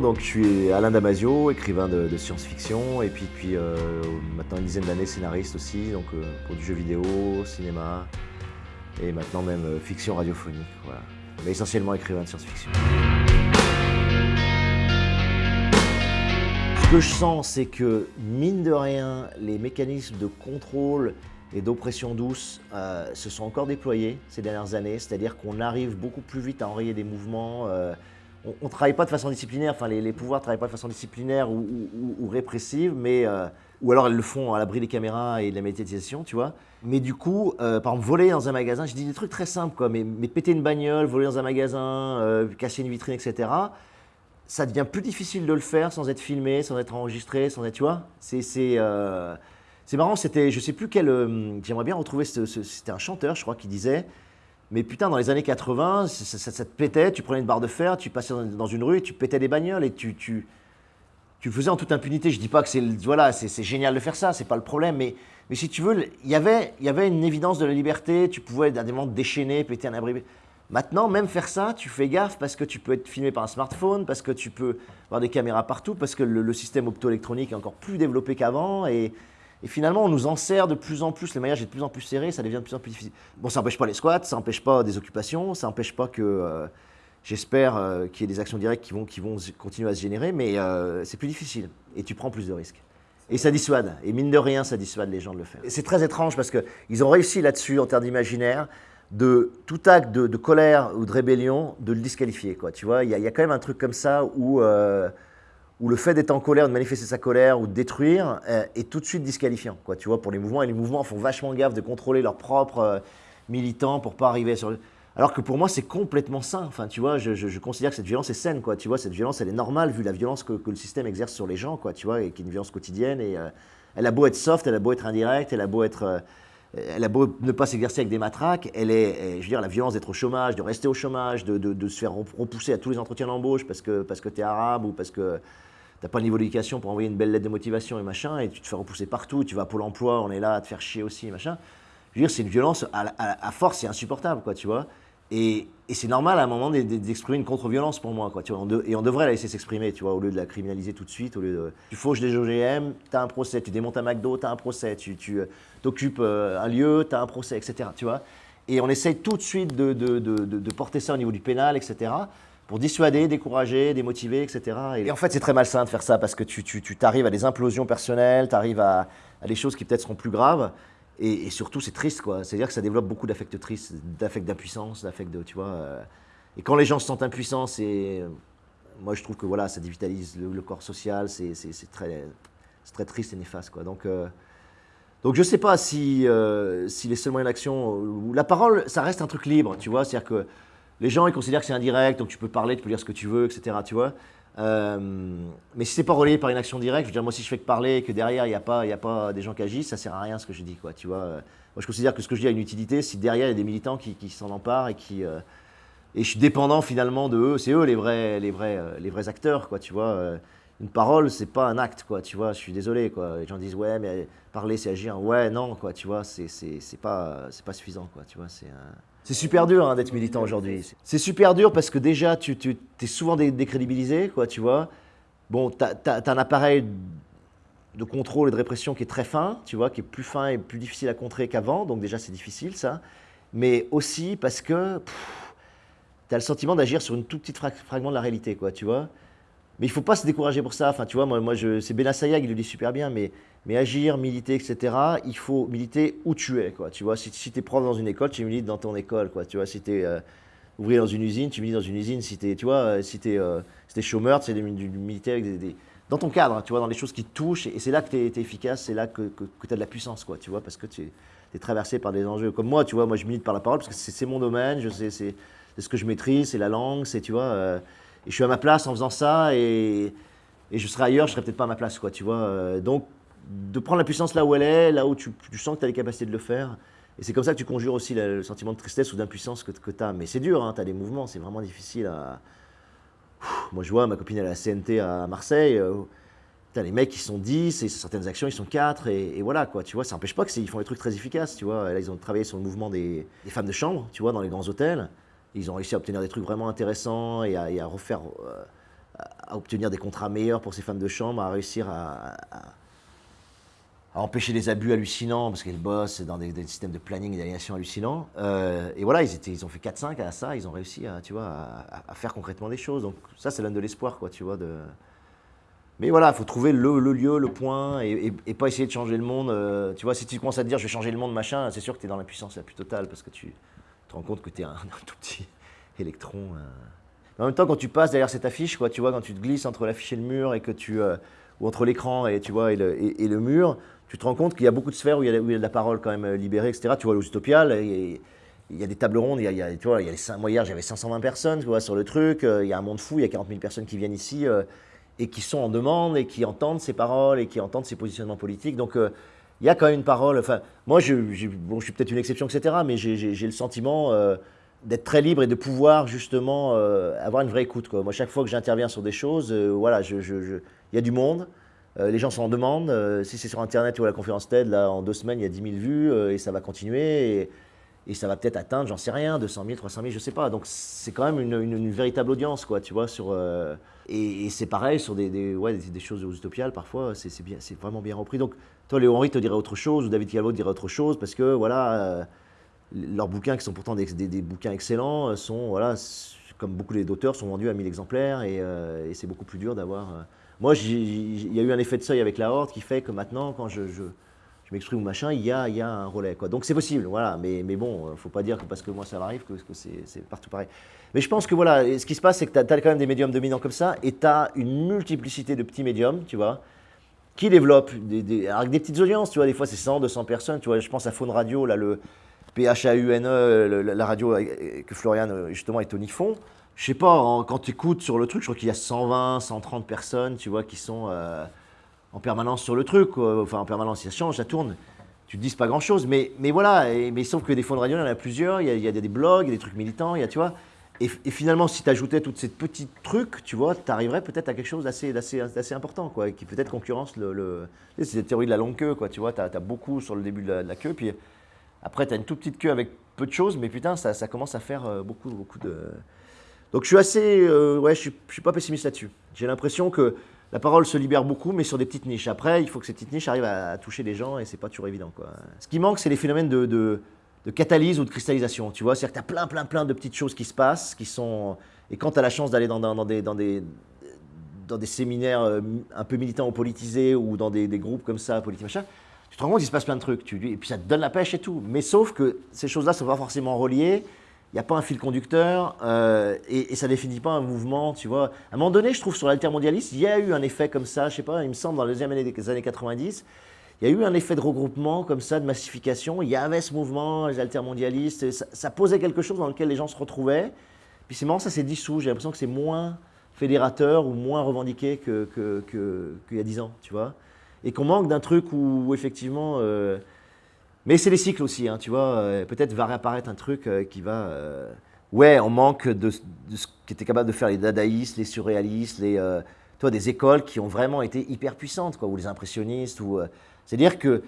donc je suis Alain Damasio, écrivain de, science-fiction et puis euh, maintenant une dizaine d'années scénariste aussi, donc euh, pour du jeu vidéo, cinéma et maintenant même euh, fiction radiophonique. Mais essentiellement écrivain de science-fiction. Ce que je sens, c'est que mine de rien, les mécanismes de contrôle et d'oppression douce se sont encore déployés ces dernières années, c'est-à-dire qu'on arrive beaucoup plus vite à enrayer des mouvements on ne travaille pas de façon disciplinaire, enfin les, pouvoirs ne travaillent pas de façon disciplinaire ou, répressive, mais, euh, ou alors elles le font à l'abri des caméras et de la médiatisation, tu vois. Mais du coup, euh, par exemple, voler dans un magasin, je dis des trucs très simples, quoi, mais, péter une bagnole, voler dans un magasin, euh, casser une vitrine, etc., ça devient plus difficile de le faire sans être filmé, sans être enregistré, sans être, tu vois. C'est marrant, c'était, je sais plus quel, j'aimerais bien retrouver, c'était un chanteur, je crois, qui disait, mais putain, dans les années 80, ça, te pétait, tu prenais une barre de fer, tu passais dans une rue, tu pétais des bagnoles et tu, tu, tu faisais en toute impunité. Je dis pas que c'est voilà, c'est génial de faire ça, c'est pas le problème, mais, mais si tu veux, y il y avait une évidence de la liberté, tu pouvais à des moments déchaîner, péter un abri. Maintenant, même faire ça, tu fais gaffe parce que tu peux être filmé par un smartphone, parce que tu peux avoir des caméras partout, parce que le, le système optoélectronique est encore plus développé qu'avant et, et finalement, on nous en sert de plus en plus, le maillage est de plus en plus serré, ça devient de plus en plus difficile. Bon, ça n'empêche pas les squats, ça n'empêche pas des occupations, ça n'empêche pas que, euh, j'espère, euh, qu'il y ait des actions directes qui vont, qui vont continuer à se générer, mais euh, c'est plus difficile et tu prends plus de risques. Et ça dissuade, et mine de rien, ça dissuade les gens de le faire. C'est très étrange parce qu'ils ont réussi là-dessus, en termes d'imaginaire, de tout acte de, colère ou de rébellion, de le disqualifier. Tu vois, il y, a quand même un truc comme ça où où le fait d'être en colère, de manifester sa colère ou de détruire euh, est tout de suite disqualifiant. Tu vois, pour les mouvements, et les mouvements font vachement gaffe de contrôler leurs propres euh, militants pour pas arriver sur. Alors que pour moi, c'est complètement sain. Tu vois, je, considère que cette violence est saine. Tu vois, cette violence, elle est normale vu la violence que, le système exerce sur les gens. Tu vois, et qui est une violence quotidienne. Et euh, elle a beau être soft, elle a beau être indirecte, elle a beau ne pas s'exercer avec des matraques. Elle est, je veux dire, la violence d'être au chômage, de rester au chômage, de, se faire repousser à tous les entretiens d'embauche parce que parce que es arabe ou parce que t'as pas le niveau d'éducation pour envoyer une belle lettre de motivation et machin, et tu te fais repousser partout, tu vas à Pôle emploi, on est là à te faire chier aussi, machin. Je veux dire, c'est une violence, à, force, c'est insupportable, quoi, tu vois. Et, c'est normal à un moment d'exprimer une contre-violence pour moi, quoi, tu vois. et on devrait la laisser s'exprimer, tu vois, au lieu de la criminaliser tout de suite, au lieu de... Tu fauches des OGM, t'as un procès, tu démontes un McDo, t'as un procès, tu, tu euh, t'occupes euh, un lieu, t'as un procès, etc., tu vois. Et on essaye tout de suite de, de, de porter ça au niveau du pénal, etc pour dissuader, décourager, démotiver, etc. Et, en fait, c'est très malsain de faire ça parce que tu, tu, t'arrives à des implosions personnelles, tu arrives à, des choses qui peut-être seront plus graves. Et, surtout, c'est triste, quoi. C'est-à-dire que ça développe beaucoup d'affects tristes, d'affects d'impuissance, d'affects de, tu vois. Euh. et quand les gens se sentent impuissants, c'est, moi, je trouve que voilà, ça dévitalise le, corps social. C'est, très, très triste et néfaste, quoi. Donc, euh, donc je sais pas si, euh, si les seuls moyens d'action, la parole, ça reste un truc libre, tu vois. C'est-à-dire que les gens, ils considèrent que c'est indirect, donc tu peux parler, tu peux dire ce que tu veux, etc. Tu vois euh, mais si c'est pas relayé par une action directe, je veux dire, moi, si je fais que parler et que derrière, il n'y a, pas, a pas des gens qui agissent, ça sert à rien ce que je dis, quoi, tu vois. Moi, je considère que ce que je dis a une utilité si derrière, il y a des militants qui, s'en emparent et qui... Euh, et je suis dépendant finalement de eux, c'est eux les vrais, les, vrais, euh, les vrais acteurs, quoi, tu vois. Une parole, c'est pas un acte, quoi, tu vois, je suis désolé, quoi. Les gens disent, ouais, mais parler, c'est agir. Ouais, non, quoi, tu vois, c'est pas, pas suffisant, quoi, tu vois, c'est... C'est super dur hein, d'être militant aujourd'hui. C'est super dur parce que déjà, tu, tu es souvent décrédibilisé, quoi, tu vois. Bon, tu as, un appareil de contrôle et de répression qui est très fin, tu vois, qui est plus fin et plus difficile à contrer qu'avant, donc déjà c'est difficile ça. Mais aussi parce que tu as le sentiment d'agir sur une toute petite fragment de la réalité, quoi, tu vois. Mais il ne faut pas se décourager pour ça. Enfin, tu vois, moi, moi c'est Benassayag, il le dit super bien, mais, mais agir, militer, etc., il faut militer où tu es, quoi. Tu vois, si, tu es prof dans une école, tu milites dans ton école, quoi. Tu vois, si tu es euh, ouvrier dans une usine, tu milites dans une usine. Si tu es, tu vois, euh, si es, euh, chômeur, tu militer avec des, dans ton cadre, tu vois, dans les choses qui te touchent. Et c'est là que tu es, efficace, c'est là que, tu as de la puissance, quoi, tu vois, parce que tu es, traversé par des enjeux comme moi, tu vois. Moi, je milite par la parole parce que c'est mon domaine, c'est ce que je maîtrise, c'est la langue, c'est, tu vois et je suis à ma place en faisant ça et, je serais ailleurs, je serais peut-être pas à ma place, quoi, tu vois. Euh, donc, de prendre la puissance là où elle est, là où tu, sens que tu as les capacités de le faire. Et c'est comme ça que tu conjures aussi le, sentiment de tristesse ou d'impuissance que, que tu as. Mais c'est dur, hein, tu as des mouvements, c'est vraiment difficile à. moi, je vois ma copine à la CNT à Marseille. Euh, as les mecs qui sont 10 et certaines actions ils sont 4 et, voilà quoi, tu vois, ça n'empêche pas qu'ils font des trucs très efficaces, tu vois. Là, ils ont travaillé sur le mouvement des, des femmes de chambre, tu vois, dans les grands hôtels. Ils ont réussi à obtenir des trucs vraiment intéressants et à, refaire, euh, obtenir des contrats meilleurs pour ses femmes de chambre, à réussir à, empêcher des abus hallucinants, parce qu'elles bossent dans des, systèmes de planning et d'aliénation hallucinants. Euh, et voilà, ils, ont fait 4-5 à ça, ils ont réussi à, tu vois, à, faire concrètement des choses. Donc ça, ça donne de l'espoir, quoi, tu vois. Mais voilà, il faut trouver le, lieu, le point, et, pas essayer de changer le monde. Euh, tu vois, si tu commences à te dire, je vais changer le monde, machin, c'est sûr que tu es dans la puissance la plus totale, parce que tu te rends compte que tu es un, tout petit électron. Euh. En même temps, quand tu passes derrière cette affiche, quoi, tu vois, quand tu te glisses entre l'affiche et le mur, et que tu, ou entre l'écran et, tu vois, et le mur, tu te rends compte qu'il y a beaucoup de sphères où il y a, de la parole quand même euh, libérée, etc. Tu vois, l'Utopial, il y a des tables rondes, il y a, tu vois, il y a les, moi hier j'avais 520 personnes tu vois, sur le truc, euh, il y a un monde fou, il y a 40 000 personnes qui viennent ici euh, et qui sont en demande et qui entendent ces paroles et qui entendent ces positionnements politiques. Donc il y a quand même une parole, enfin moi je, bon, je suis peut-être une exception, etc. Mais j'ai le sentiment d'être très libre et de pouvoir justement avoir une vraie écoute. Moi chaque fois que j'interviens sur des choses, voilà, il y a du monde. Euh, les gens sont en demande. Euh, si c'est sur Internet ou à la conférence TED, là, en deux semaines, il y a 10 000 vues euh, et ça va continuer. Et, ça va peut-être atteindre, j'en sais rien, 200 000, 300 000, je sais pas. Donc c'est quand même une, véritable audience, quoi, tu vois. Sur, et, c'est pareil sur des, des, ouais, des, choses utopiales, parfois, c'est vraiment bien repris. Donc toi, Léo Henry te dirait autre chose, ou David Calvo dirait autre chose, parce que voilà, leurs bouquins, qui sont pourtant des, bouquins excellents, sont, voilà, comme beaucoup d'auteurs, sont vendus à 1000 exemplaires, et, et c'est beaucoup plus dur d'avoir moi, il y a eu un effet de seuil avec la horde qui fait que maintenant, quand je, m'exprime ou machin, il y a, un relais. Donc c'est possible, voilà. Mais, mais bon, faut pas dire que parce que moi ça m'arrive que, que c'est partout pareil. Mais je pense que voilà, ce qui se passe, c'est que tu as, quand même des médiums dominants comme ça, et tu as une multiplicité de petits médiums, tu vois, qui développent des, avec des petites audiences, tu vois. Des fois, c'est 100, 200 personnes, tu vois. Je pense à Faune Radio, là, le PHAUNE, la radio que Florian, justement, et Tony font je sais pas, quand tu écoutes sur le truc, je crois qu'il y a 120, 130 personnes, tu vois, qui sont euh, en permanence sur le truc. Enfin, en permanence, ça change, ça tourne. Tu te dis pas grand-chose, mais, mais voilà. mais sauf que des fonds radio, il y en a plusieurs. Il y a, des blogs, il y a des trucs militants, il y a, tu vois. Et, finalement, si tu ajoutais toutes ces petits trucs, tu vois, tu arriverais peut-être à quelque chose d'assez important, quoi, qui peut-être concurrence le... c'est la théorie de la longue queue, quoi, tu vois. Tu as, beaucoup sur le début de la, queue, puis après, tu as une toute petite queue avec peu de choses, mais putain, ça, commence à faire euh, beaucoup, beaucoup de... Donc je suis assez, euh, ouais, je suis, suis pas pessimiste là-dessus. J'ai l'impression que la parole se libère beaucoup, mais sur des petites niches. Après, il faut que ces petites niches arrivent à, toucher des gens et c'est pas toujours évident. Quoi. Ce qui manque, c'est les phénomènes de, catalyse ou de cristallisation. Tu vois, c'est-à-dire que tu as plein, plein, plein de petites choses qui se passent, qui sont. Et quand tu as la chance d'aller dans, des, dans, des, dans des séminaires euh, un peu militants ou politisés ou dans des, groupes comme ça, politiques, machin, tu te rends compte qu'il se passe plein de trucs. Tu, et puis ça te donne la pêche et tout. Mais sauf que ces choses-là ne sont pas forcément reliées il n'y a pas un fil conducteur euh, et, ça ne définit pas un mouvement, tu vois. À un moment donné, je trouve, sur l'altermondialisme, il y a eu un effet comme ça, je sais pas, il me semble, dans les deuxième année des années 90, il y a eu un effet de regroupement comme ça, de massification. Il y avait ce mouvement, les altermondialistes, ça, posait quelque chose dans lequel les gens se retrouvaient. Puis c'est marrant, ça s'est dissous. J'ai l'impression que c'est moins fédérateur ou moins revendiqué qu'il que, que, y a dix ans, tu vois. Et qu'on manque d'un truc où, effectivement... Euh, mais c'est les cycles aussi, hein, tu vois. Euh, peut-être va réapparaître un truc euh, qui va. Ouais, on manque de, ce qui était capable de faire les dadaïstes, les surréalistes, les, toi, des écoles qui ont vraiment été hyper puissantes, quoi, ou les impressionnistes. Ou, C'est-à-dire que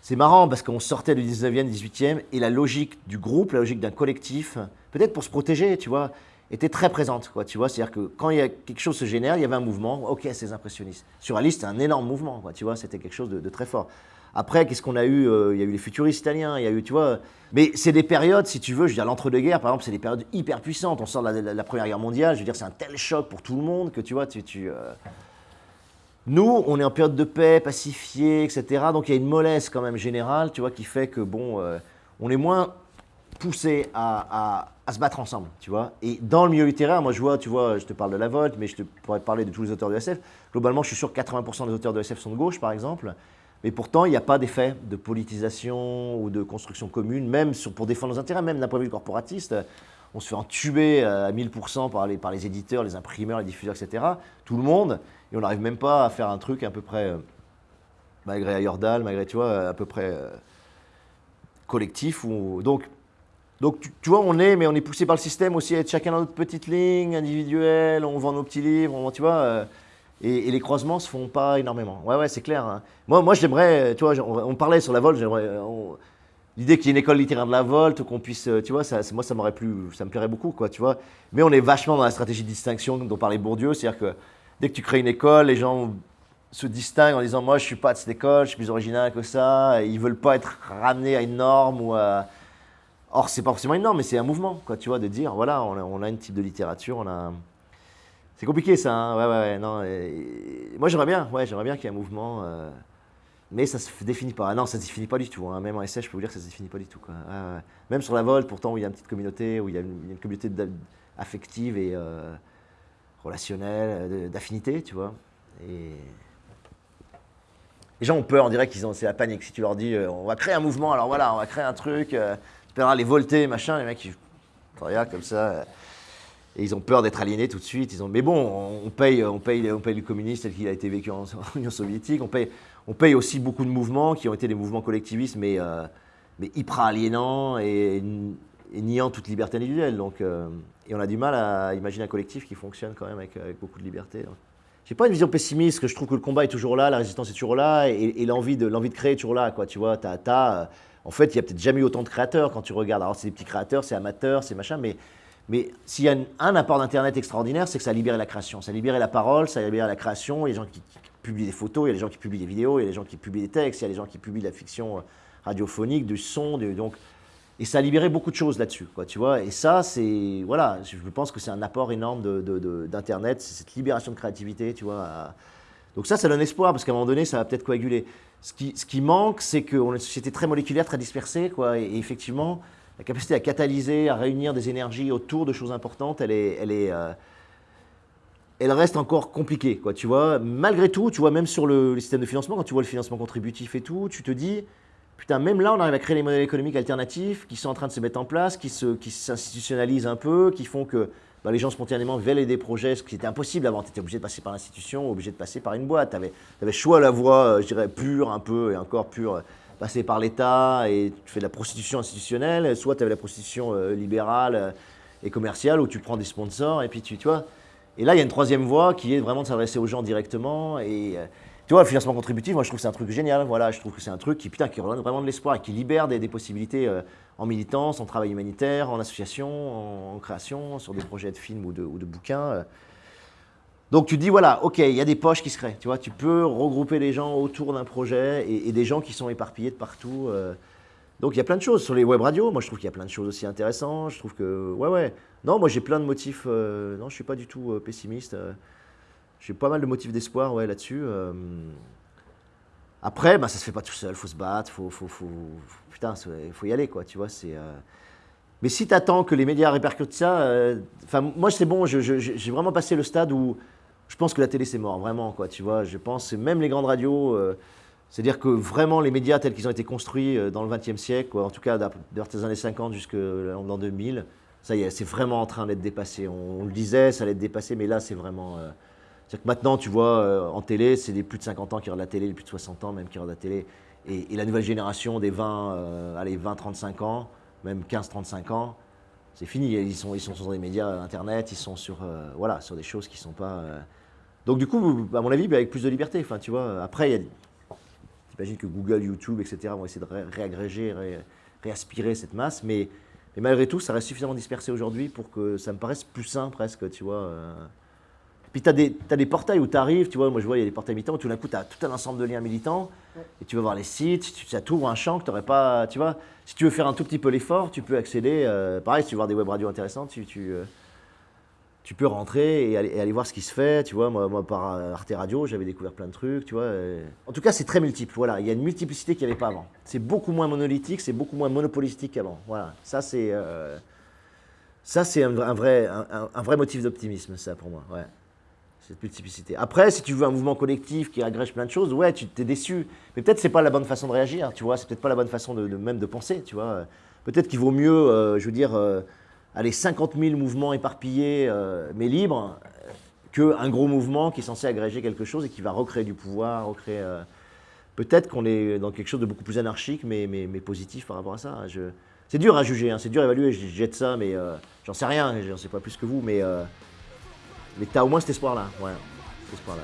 c'est marrant parce qu'on sortait du 19e, 18e, et la logique du groupe, la logique d'un collectif, peut-être pour se protéger, tu vois, était très présente, quoi, tu vois. C'est-à-dire que quand il y a quelque chose se génère, il y avait un mouvement, ok, c'est impressionnistes. Surréaliste, c'est un énorme mouvement, quoi, tu vois, c'était quelque chose de très fort. Après, qu'est-ce qu'on a eu euh, Il y a eu les futuristes italiens, il y a eu, tu vois. Mais c'est des périodes, si tu veux, je veux dire, l'entre-deux-guerres, par exemple, c'est des périodes hyper puissantes. On sort de la, Première Guerre mondiale, je veux dire, c'est un tel choc pour tout le monde que, tu vois, tu euh, Nous, on est en période de paix, pacifiée, etc. Donc il y a une mollesse quand même générale, tu vois, qui fait que, bon, euh, on est moins poussé à, à, se battre ensemble, tu vois. Et dans le milieu littéraire, moi je vois, tu vois, je te parle de la Volte, mais je te parler de tous les auteurs de SF. Globalement, je suis sûr que 80% des auteurs de SF sont de gauche, par exemple. Mais pourtant, il n'y a pas d'effet de politisation ou de construction commune, même pour défendre nos intérêts, même d'un point de vue corporatiste. On se fait entuber à 1000% par les, par les éditeurs, les imprimeurs, les diffuseurs, etc. Tout le monde. Et on n'arrive même pas à faire un truc à peu près, euh, malgré Ayordal, malgré, tu vois, à peu près euh, collectif. Ou, donc, donc tu, vois, on est, mais on est poussé par le système aussi à être chacun dans notre petite ligne individuelle, on vend nos petits livres, on, tu vois. Euh, et, les croisements se font pas énormément. Ouais, ouais, c'est clair. Hein. Moi, moi j'aimerais, tu vois, on, parlait sur la Volte, l'idée qu'il y ait une école littéraire de la Volte, qu'on puisse, euh, tu vois, ça, moi, ça m'aurait plu, ça me plairait beaucoup, quoi, tu vois. Mais on est vachement dans la stratégie de distinction dont parlait Bourdieu, c'est-à-dire que dès que tu crées une école, les gens se distinguent en disant moi je suis pas de cette école, je suis plus original que ça. Et ils veulent pas être ramenés à une norme ou à... Or c'est pas forcément une norme, mais c'est un mouvement, quoi, tu vois, de dire voilà, on a, on a un type de littérature, on a. C'est compliqué ça, hein ouais, ouais, ouais, non. Moi j'aimerais bien, ouais, j'aimerais bien qu'il y ait un mouvement, euh, mais ça se définit pas. Ah non, ça se définit pas du tout. Hein. Même en essai, je peux vous dire que ça se définit pas du tout. Même sur la Volte, pourtant où il y a une petite communauté, où il y a une, communauté affective et euh, relationnelle, d'affinité, tu vois. Et les gens ont peur, on dirait qu'ils ont, c'est la panique. Si tu leur dis, euh, on va créer un mouvement, alors voilà, on va créer un truc, euh, tu verras les volter, machin, les mecs, ils regardent comme ça. Euh, et ils ont peur d'être aliénés tout de suite. Ils ont, mais bon, on paye, on paye, on paye le communiste tel qu'il a été vécu en, Union soviétique. On paye, on paye aussi beaucoup de mouvements qui ont été des mouvements collectivistes, mais, mais hyper aliénants et, niant toute liberté individuelle. Donc, et on a du mal à imaginer un collectif qui fonctionne quand même avec, beaucoup de liberté. J'ai pas une vision pessimiste, que je trouve que le combat est toujours là, la résistance est toujours là, et, l'envie de, de créer est toujours là, quoi, tu vois, as, as, en fait, il y a peut-être jamais eu autant de créateurs quand tu regardes, alors c'est des petits créateurs, c'est amateurs, c'est machin, mais, mais s'il y a un apport d'Internet extraordinaire, c'est que ça a libéré la création, ça a libéré la parole, ça a libéré la création, il y a des gens qui, publient des photos, il y a des gens qui publient des vidéos, il y a des gens qui publient des textes, il y a des gens qui publient de la fiction euh, radiophonique, du son, donc et ça a libéré beaucoup de choses là-dessus, tu vois. Et ça, c'est, voilà, je pense que c'est un apport énorme d'Internet, c'est cette libération de créativité, tu vois. Donc ça, ça donne espoir, parce qu'à un moment donné, ça va peut-être coaguler. Ce qui, ce qui manque, c'est qu'on est une société très moléculaire, très dispersée, quoi. Et, effectivement, la capacité à catalyser, à réunir des énergies autour de choses importantes, elle est... Elle est euh, elle reste encore compliquée, quoi, tu vois. Malgré tout, tu vois, même sur le, le système de financement, quand tu vois le financement contributif et tout, tu te dis, Putain, même là, on arrive à créer des modèles économiques alternatifs qui sont en train de se mettre en place, qui s'institutionnalisent qui un peu, qui font que bah, les gens spontanément veulent aider des projets, ce qui était impossible avant. Tu étais obligé de passer par l'institution, obligé de passer par une boîte. Tu avais, choix la voie, euh, je dirais, pure un peu, et encore pure, passer par l'État, et tu fais de la prostitution institutionnelle, soit tu avais la prostitution euh, libérale et commerciale, où tu prends des sponsors, et puis tu, vois. Et là, il y a une troisième voie qui est vraiment de s'adresser aux gens directement, et tu vois, le financement contributif, moi je trouve que c'est un truc génial. Voilà, je trouve que c'est un truc qui, putain, qui redonne vraiment de l'espoir et qui libère des, possibilités euh, en militance, en travail humanitaire, en association, en, création, sur des projets de films ou de bouquins. Euh. Donc tu dis, voilà, ok, il y a des poches qui se créent. Tu vois, tu peux regrouper les gens autour d'un projet et, des gens qui sont éparpillés de partout. Euh. Donc il y a plein de choses sur les web radios. Moi je trouve qu'il y a plein de choses aussi intéressantes. Je trouve que, ouais, ouais. Non, moi j'ai plein de motifs. non, je suis pas du tout pessimiste. J'ai pas mal de motifs d'espoir ouais, là-dessus. Euh. Après, bah, ça se fait pas tout seul, faut se battre, faut, faut, faut, putain, faut y aller, quoi, tu vois, c'est... Euh. Mais si tu attends que les médias répercutent ça, euh, enfin, moi c'est bon, j'ai vraiment passé le stade où je pense que la télé c'est mort, vraiment, quoi, tu vois, je pense, même les grandes radios, c'est-à-dire que vraiment les médias tels qu'ils ont été construits dans le XXe siècle, en tout cas vers les années 50 jusqu'en 2000, ça y est, c'est vraiment en train d'être dépassé. On, le disait, ça allait être dépassé, mais là c'est vraiment... C'est-à-dire que maintenant, tu vois, euh, en télé, c'est des plus de 50 ans qui regardent la télé, les plus de 60 ans même qui regardent la télé. Et, la nouvelle génération des 20, euh, allez, 20-35 ans, même 15-35 ans, c'est fini. Ils sont, ils sont sur des médias Internet, ils sont sur, euh, voilà, sur des choses qui ne sont pas... Donc du coup, à mon avis, bah, avec plus de liberté. Enfin, tu vois, après, il J'imagine que Google, YouTube, etc. vont essayer de réagréger, réaspirer cette masse, mais, mais, malgré tout, ça reste suffisamment dispersé aujourd'hui pour que ça me paraisse plus sain presque, tu vois. Puis tu as, des portails où tu arrives, tu vois, moi je vois, il y a des portails militants où tout d'un coup, tu as tout un ensemble de liens militants, et tu vas voir les sites, tu, ça t'ouvre un champ que tu n'aurais pas, tu vois. Si tu veux faire un tout petit peu l'effort, tu peux accéder, euh, pareil, si tu veux voir des web radios intéressantes, tu, tu, euh, tu peux rentrer et aller, voir ce qui se fait, tu vois. Moi, par Arte Radio, j'avais découvert plein de trucs, tu vois. En tout cas, c'est très multiple, voilà. Il y a une multiplicité qu'il n'y avait pas avant. C'est beaucoup moins monolithique, c'est beaucoup moins monopolistique qu'avant, voilà. Ça, c'est... Euh, un, vrai, un, vrai motif d'optimisme, ça, pour moi, ouais cette multiplicité. Après, si tu veux un mouvement collectif qui agrège plein de choses, ouais, tu t'es déçu. Mais peut-être c'est pas la bonne façon de réagir, tu vois. C'est peut-être pas la bonne façon de, même de penser, tu vois. Peut-être qu'il vaut mieux, euh, je veux dire, euh, allez, 50 000 mouvements éparpillés euh, mais libres euh, qu'un gros mouvement qui est censé agréger quelque chose et qui va recréer du pouvoir, recréer... Euh, peut-être qu'on est dans quelque chose de beaucoup plus anarchique, mais, mais, mais positif par rapport à ça. Je... C'est dur à juger, hein, c'est dur à évaluer, je jette ça, mais j'en sais rien, j'en sais pas plus que vous, mais, euh, mais t'as au moins cet espoir-là, ouais, cet espoir-là.